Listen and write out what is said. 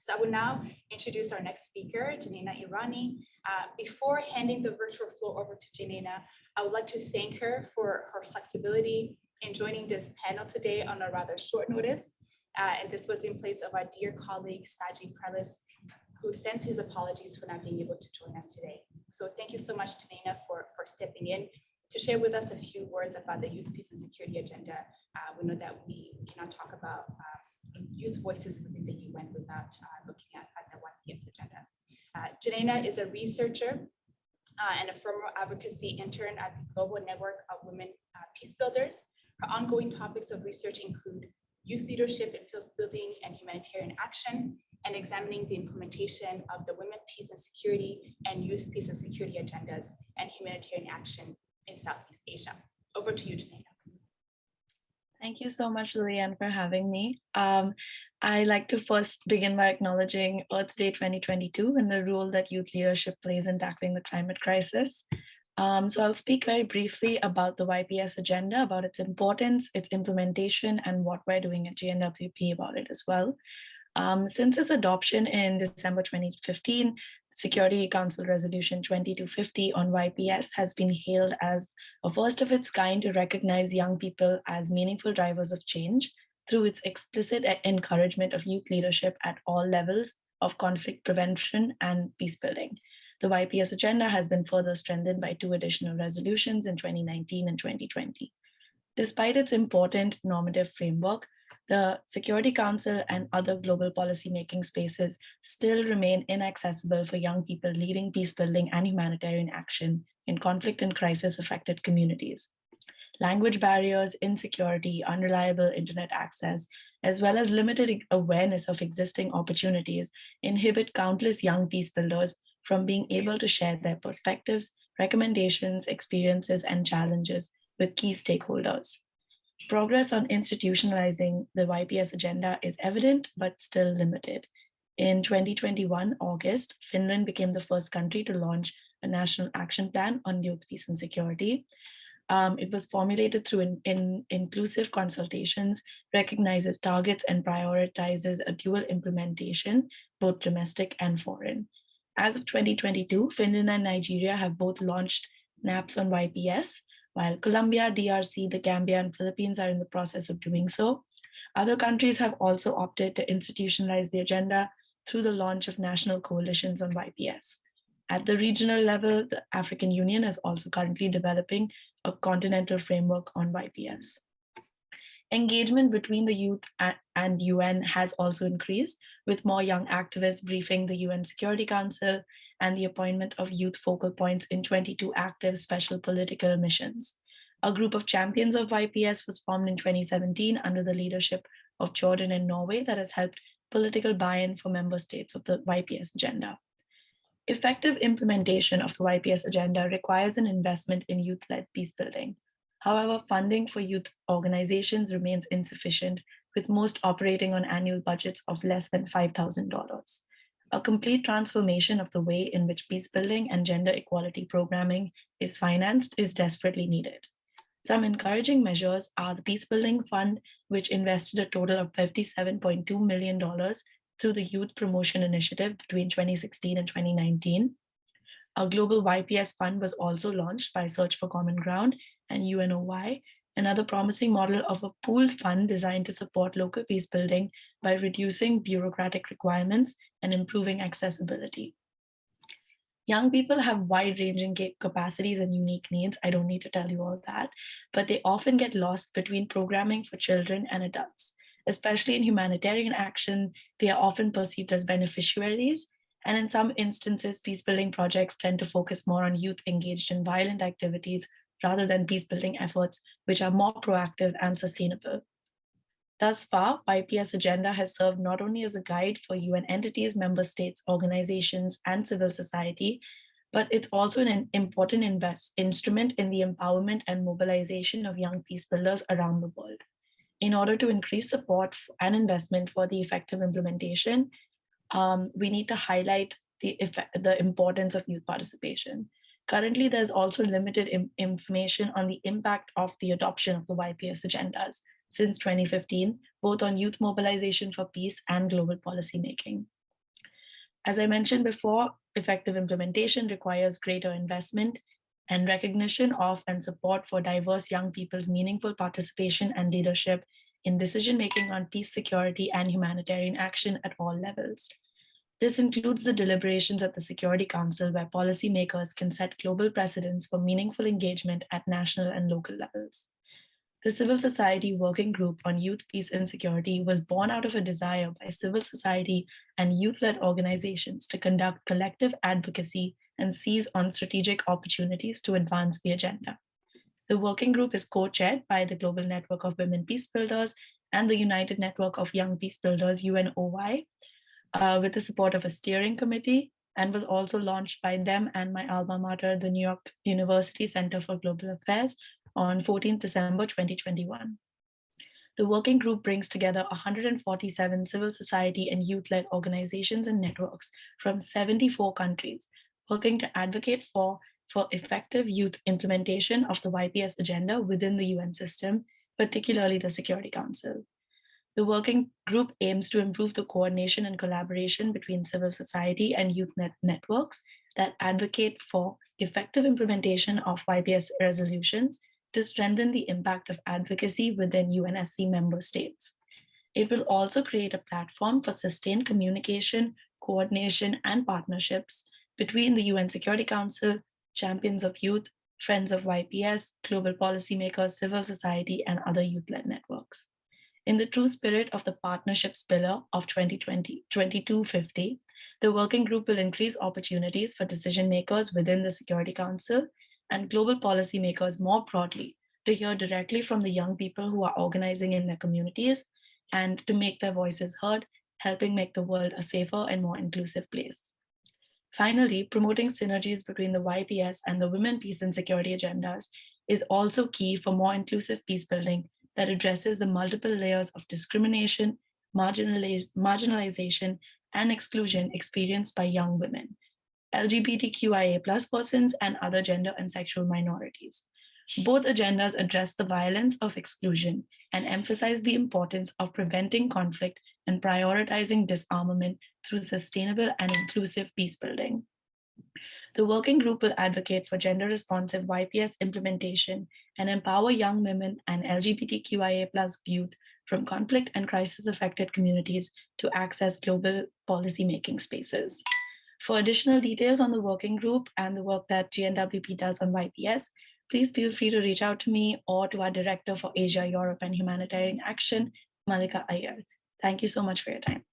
So I will now introduce our next speaker, Janina Irani. Uh, before handing the virtual floor over to Janina, I would like to thank her for her flexibility in joining this panel today on a rather short notice. Uh, and this was in place of our dear colleague, Saji Prelis, who sends his apologies for not being able to join us today. So thank you so much, Janina, for, for stepping in to share with us a few words about the Youth Peace and Security Agenda. Uh, we know that we cannot talk about uh, youth voices within the UN without uh, looking at, at the YPS agenda. Uh, Janina is a researcher uh, and a former advocacy intern at the Global Network of Women Peace Builders. Her ongoing topics of research include youth leadership in peace building and humanitarian action, and examining the implementation of the Women, Peace and Security and Youth Peace and Security agendas and humanitarian action in Southeast Asia. Over to you, Janina. Thank you so much, Lillian, for having me. Um, I like to first begin by acknowledging Earth Day 2022 and the role that youth leadership plays in tackling the climate crisis. Um, so I'll speak very briefly about the YPS agenda, about its importance, its implementation, and what we're doing at GNWP about it as well. Um, since its adoption in December 2015, Security Council Resolution 2250 on YPS has been hailed as a first of its kind to recognize young people as meaningful drivers of change through its explicit encouragement of youth leadership at all levels of conflict prevention and peace building. The YPS agenda has been further strengthened by two additional resolutions in 2019 and 2020. Despite its important normative framework, the Security Council and other global policymaking spaces still remain inaccessible for young people leading peace building and humanitarian action in conflict and crisis affected communities. Language barriers, insecurity, unreliable internet access, as well as limited awareness of existing opportunities inhibit countless young peace builders from being able to share their perspectives, recommendations, experiences, and challenges with key stakeholders. Progress on institutionalizing the YPS agenda is evident, but still limited. In 2021, August, Finland became the first country to launch a national action plan on youth peace and security. Um, it was formulated through in, in inclusive consultations, recognizes targets and prioritizes a dual implementation, both domestic and foreign. As of 2022, Finland and Nigeria have both launched NAPs on YPS, while Colombia, DRC, the Gambia, and Philippines are in the process of doing so. Other countries have also opted to institutionalize the agenda through the launch of national coalitions on YPS. At the regional level, the African Union is also currently developing a continental framework on YPS. Engagement between the youth and UN has also increased, with more young activists briefing the UN Security Council and the appointment of youth focal points in 22 active special political missions. A group of champions of YPS was formed in 2017 under the leadership of Jordan and Norway that has helped political buy-in for member states of the YPS agenda. Effective implementation of the YPS agenda requires an investment in youth-led peace building. However, funding for youth organizations remains insufficient, with most operating on annual budgets of less than $5,000 a complete transformation of the way in which peace building and gender equality programming is financed is desperately needed. Some encouraging measures are the Peace Building Fund, which invested a total of $57.2 million through the Youth Promotion Initiative between 2016 and 2019. A global YPS fund was also launched by Search for Common Ground and UNOY, another promising model of a pooled fund designed to support local peace building by reducing bureaucratic requirements and improving accessibility. Young people have wide-ranging capacities and unique needs. I don't need to tell you all that, but they often get lost between programming for children and adults. Especially in humanitarian action, they are often perceived as beneficiaries, and in some instances, peace-building projects tend to focus more on youth engaged in violent activities rather than peace-building efforts, which are more proactive and sustainable. Thus far, YPS agenda has served not only as a guide for UN entities, member states, organizations, and civil society, but it's also an important invest instrument in the empowerment and mobilization of young peace builders around the world. In order to increase support and investment for the effective implementation, um, we need to highlight the, effect, the importance of youth participation. Currently, there's also limited information on the impact of the adoption of the YPS agendas since 2015, both on youth mobilization for peace and global policymaking. As I mentioned before, effective implementation requires greater investment and recognition of and support for diverse young people's meaningful participation and leadership in decision-making on peace, security, and humanitarian action at all levels. This includes the deliberations at the Security Council where policymakers can set global precedents for meaningful engagement at national and local levels. The Civil Society Working Group on Youth, Peace and Security was born out of a desire by civil society and youth-led organizations to conduct collective advocacy and seize on strategic opportunities to advance the agenda. The working group is co-chaired by the Global Network of Women Peace Builders and the United Network of Young Peace Builders, UNOY, uh, with the support of a steering committee and was also launched by them and my alma mater, the New York University Center for Global Affairs on 14 December 2021. The working group brings together 147 civil society and youth-led organizations and networks from 74 countries, working to advocate for, for effective youth implementation of the YPS agenda within the UN system, particularly the Security Council. The working group aims to improve the coordination and collaboration between civil society and youth net networks that advocate for effective implementation of YPS resolutions to strengthen the impact of advocacy within UNSC member states. It will also create a platform for sustained communication, coordination, and partnerships between the UN Security Council, champions of youth, friends of YPS, global policymakers, civil society, and other youth-led networks. In the true spirit of the partnerships pillar of 2020-2250, the working group will increase opportunities for decision makers within the Security Council and global policymakers more broadly to hear directly from the young people who are organizing in their communities and to make their voices heard, helping make the world a safer and more inclusive place. Finally, promoting synergies between the YPS and the women peace and security agendas is also key for more inclusive peace building that addresses the multiple layers of discrimination, marginalization, and exclusion experienced by young women, LGBTQIA plus persons, and other gender and sexual minorities. Both agendas address the violence of exclusion and emphasize the importance of preventing conflict and prioritizing disarmament through sustainable and inclusive peace building. The working group will advocate for gender responsive YPS implementation and empower young women and LGBTQIA plus youth from conflict and crisis affected communities to access global policymaking spaces. For additional details on the working group and the work that GNWP does on YPS, please feel free to reach out to me or to our Director for Asia, Europe, and Humanitarian Action, Mallika Iyer. Thank you so much for your time.